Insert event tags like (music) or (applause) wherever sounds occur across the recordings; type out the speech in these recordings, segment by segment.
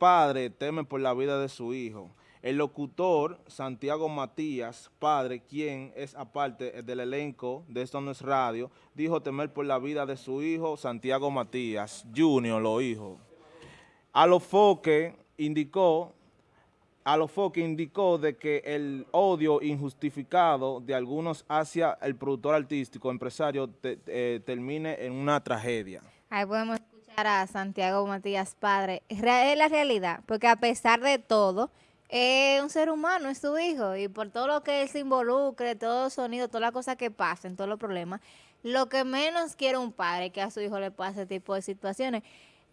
padre teme por la vida de su hijo. El locutor Santiago Matías, padre, quien es aparte del elenco de Esto No es Radio, dijo temer por la vida de su hijo Santiago Matías, Junior, lo hijo. Alofoque indicó, Alofoque indicó de que el odio injustificado de algunos hacia el productor artístico, empresario, eh, termine en una tragedia. Ahí podemos a Santiago Matías, padre. Es la realidad, porque a pesar de todo, es un ser humano, es su hijo, y por todo lo que él se involucre, todo el sonido, todas las cosas que pasen, todos los problemas, lo que menos quiere un padre que a su hijo le pase este tipo de situaciones.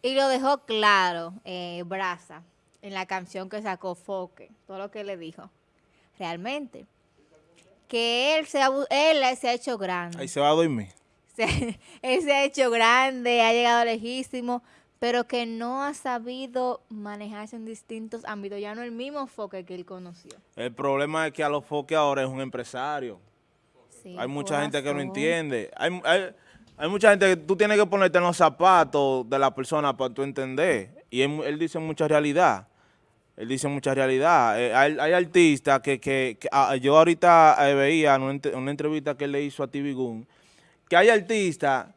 Y lo dejó claro, eh, Braza, en la canción que sacó Foque, todo lo que le dijo. Realmente, que él se ha, él se ha hecho grande. Ahí se va a dormir. (laughs) él se ha hecho grande, ha llegado lejísimo, pero que no ha sabido manejarse en distintos ámbitos, ya no el mismo Foque que él conoció. El problema es que a los Foque ahora es un empresario. hay mucha gente que no entiende. Hay, hay, mucha gente que tú tienes que ponerte en los zapatos de la persona para tú entender. Y él, dice mucha realidad. Él dice mucha realidad. Eh, hay, artistas que, que, ah, yo ahorita eh, veía en una, entrevista que él le hizo a TV que hay artistas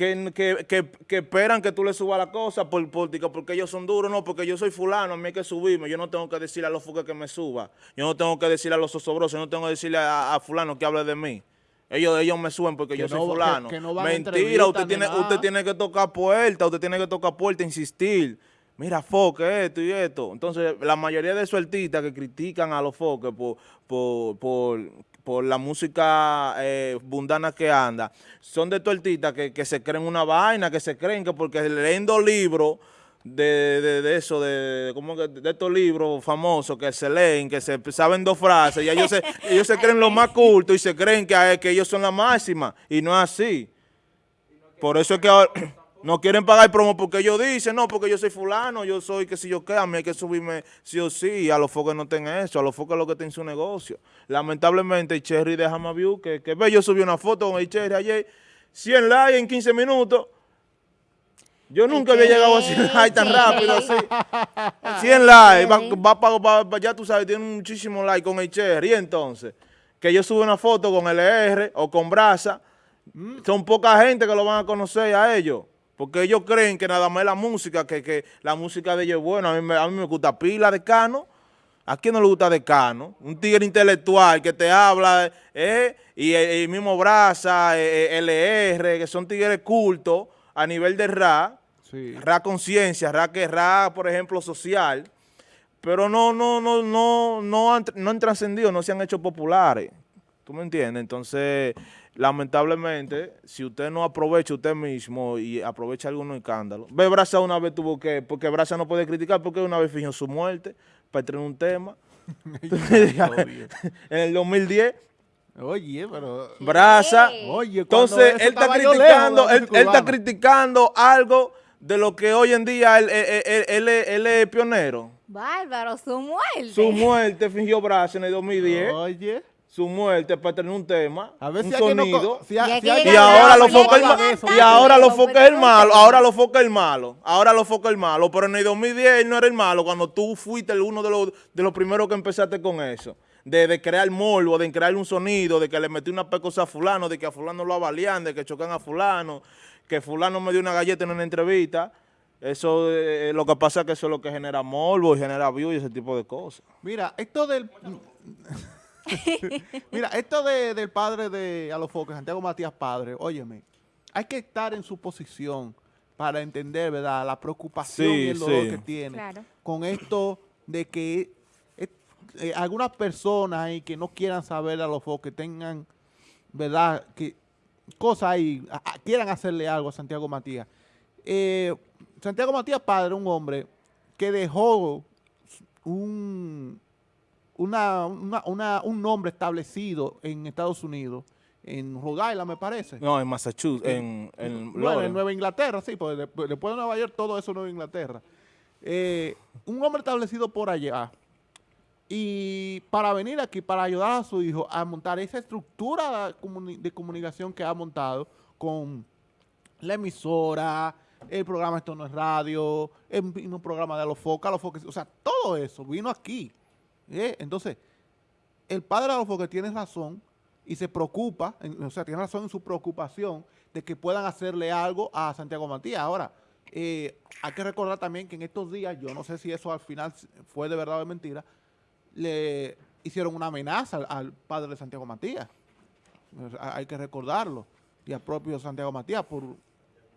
que, esperan que tú le subas la cosa por, porque ellos son duros, no, porque yo soy fulano, a mí hay que subirme, yo no tengo que decirle a los fuques que me suba, yo no tengo que decirle a los osobrosos, yo no tengo que decirle a, fulano que hable de mí. Ellos, ellos me suben porque yo soy fulano. Mentira, usted tiene, usted tiene que tocar puerta, usted tiene que tocar puerta, insistir. Mira, foque, esto y esto. Entonces, la mayoría de esos artistas que critican a los foques por, por, por por la música eh, bundana que anda, son de tortitas que, que se creen una vaina, que se creen que porque leyendo libros de, de, eso, de, como que de estos libros famosos que se leen, que se saben dos frases, y ellos se, (laughs) ellos se creen lo más culto y se creen que, que ellos son la máxima, y no es así. Por eso es que ahora... No quieren pagar promo porque ellos dicen, no, porque yo soy fulano, yo soy que si yo qué, a mí hay que subirme sí o sí, a los focos no tengan eso, a los focos lo que tienen su negocio. Lamentablemente, el Cherry de View, que, que ve, yo subí una foto con el Cherry ayer, 100 likes en 15 minutos. Yo nunca había llegado a 100 likes tan rápido así. 100 likes, va, va, ya tú sabes, tiene muchísimos likes con el Cherry, y entonces, que yo subo una foto con LR o con Brasa, mm. son poca gente que lo van a conocer a ellos. Porque ellos creen que nada más la música, que, la música de ellos es buena. A mí, a mí me gusta pila de Cano. ¿A quién no le gusta de Cano? Un tigre intelectual que te habla, eh, y el, mismo Braza, eh, eh LR, que son tigres cultos a nivel de RA, RA conciencia, RA que RA, por ejemplo, social, pero no, no, no, no, no han, no han trascendido, no se han hecho populares. ¿Tú me entiendes? Entonces, lamentablemente, si usted no aprovecha usted mismo y aprovecha algunos escándalos. Ve, Brasa una vez tuvo que, porque Brasa no puede criticar porque una vez fingió su muerte para tener un tema. (laughs) (laughs) en el 2010 Oye, pero... Brasa. Oye, entonces él está criticando, él, está criticando algo de lo que hoy en día él, él, él es pionero. Bárbaro, su muerte. Su muerte fingió Brasa en el 2010. Oye su muerte para tener un tema, a ver un sonido, y, ahora lo foca el malo, y ahora lo foca el malo, ahora lo foca el malo, ahora lo foca el malo, pero en el 2010 él no era el malo cuando tú fuiste uno de los, de los primeros que empezaste con eso, de, crear morbo, de crear un sonido, de que le metí una pecosa a fulano, de que a fulano lo avalian, de que chocan a fulano, que fulano me dio una galleta en una entrevista, eso, eh, lo que pasa es que eso es lo que genera morbo y genera view y ese tipo de cosas. Mira, esto del... (laughs) Mira, esto del padre de Alofoque, Santiago Matías Padre, óyeme, hay que estar en su posición para entender, ¿verdad?, la preocupación y el dolor que tiene con esto de que eh, algunas personas ahí que no quieran saber a los que tengan, ¿verdad?, que cosas ahí, quieran hacerle algo a Santiago Matías. Eh, Santiago Matías Padre, un hombre que dejó un una, una, un nombre establecido en Estados Unidos, en Rhode Island me parece. No, en Massachusetts, en, en, Nueva Inglaterra, sí, pues después, de Nueva York todo eso es Nueva Inglaterra. Eh, un hombre establecido por allá y para venir aquí, para ayudar a su hijo a montar esa estructura de comunicación que ha montado con la emisora, el programa Esto no es radio, el mismo programa de los focos, los focos, o sea, todo eso vino aquí. ¿Eh? Entonces, el padre los focos tiene razón y se preocupa, o sea, tiene razón en su preocupación de que puedan hacerle algo a Santiago Matías. Ahora, eh, hay que recordar también que en estos días, yo no sé si eso al final fue de verdad o de mentira, le hicieron una amenaza al, padre de Santiago Matías. hay que recordarlo. Y al propio Santiago Matías por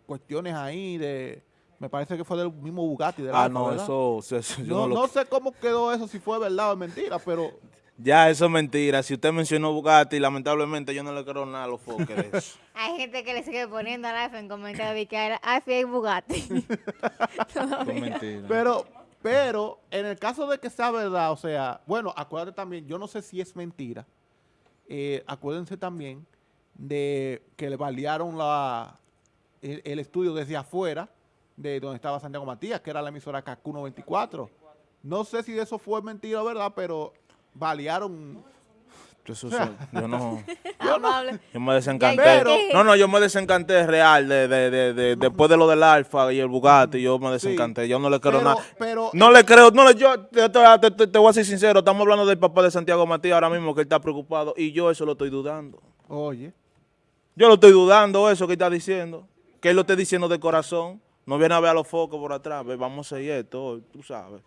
cuestiones ahí de... Me parece que fue del mismo Bugatti. De ah, no, eso... no, no, sé cómo quedó eso, si fue verdad o mentira, pero ya, eso es mentira. Si usted mencionó Bugatti, lamentablemente yo no le creo nada a los foques (laughs) Hay gente que le sigue poniendo al iPhone en comentarios que era iPhone y Bugatti. (laughs) mentira. Pero, pero, en el caso de que sea verdad, o sea, bueno, acuérdate también, yo no sé si es mentira. Eh, acuérdense también de que le balearon la, el, estudio desde afuera de donde estaba Santiago Matías, que era la emisora KQ 94. No sé si eso fue mentira o verdad, pero balearon (laughs) yo no, yo me desencanté. no, no, yo me desencanté real de, de, de, después de lo del Alfa y el Bugatti, yo me desencanté. yo no le creo nada. no le creo, no yo te, te, voy a ser sincero, estamos hablando del papá de Santiago Matías ahora mismo que él está preocupado y yo eso lo estoy dudando. Oye. Yo lo estoy dudando eso que está diciendo, que él lo esté diciendo de corazón. No viene a ver a los focos por atrás, vamos a seguir esto, tú sabes.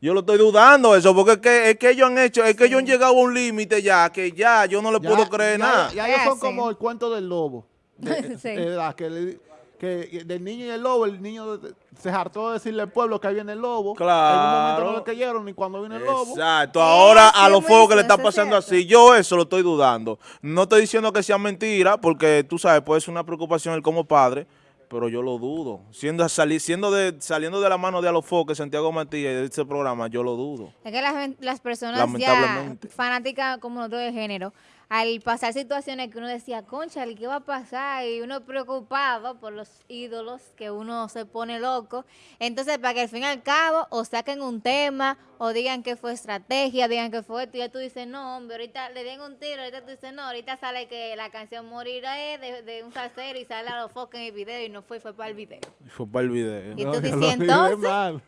Yo lo estoy dudando eso, porque es que, es que ellos han hecho, es que ellos han llegado a un límite ya, que ya yo no le puedo creer nada. Ya, ellos son como el cuento del lobo. (laughs) que, que, del niño y el lobo, el niño se hartó de decirle al pueblo que ahí viene el lobo. Claro. En un momento no le creyeron ni cuando viene el lobo. Exacto. Ahora a los fuegos que le está pasando así, yo eso lo estoy dudando. No estoy diciendo que sea mentira, porque tú sabes, puede ser una preocupación él como padre, pero yo lo dudo. Siendo, siendo de, saliendo de la mano de Alofoque, Santiago Matías de este programa, yo lo dudo. Es que las, las personas ya fanáticas como nosotros de género, al pasar situaciones que uno decía, concha, ¿qué va a pasar? Y uno preocupado por los ídolos, que uno se pone loco. Entonces, para que al fin y al cabo, o saquen un tema, o digan que fue estrategia, digan que fue esto, y ya tú dices, no, hombre, ahorita le den un tiro, ahorita tú dices, no, ahorita sale que la canción morirá de, de un salsero y sale a los focos en el video, y no fue, fue para el video. Fue para el video. Y tú dices, entonces...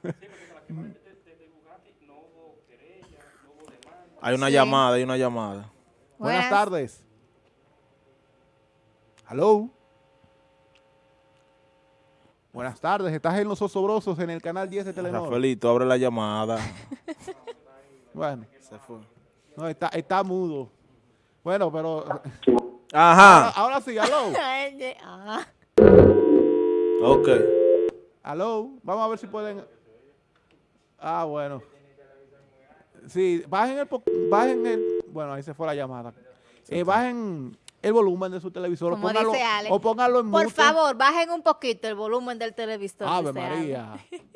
Hay una llamada, hay una llamada. Buenas, tardes. Hello. Buenas tardes, estás en Los Osobrosos en el canal 10 de Telenor. Rafaelito, abre la llamada. (laughs) bueno. Se fue. No, está, está mudo. Bueno, pero... Ajá. Ahora, sí, hello. (laughs) ok. Hello, vamos a ver si pueden... Ah, bueno. Sí, bajen el, bajen el, bueno, ahí se fue la llamada. Eh, bajen el volumen de su televisor o póngalo, o póngalo en Por favor, bajen un poquito el volumen del televisor. Ave María. (laughs)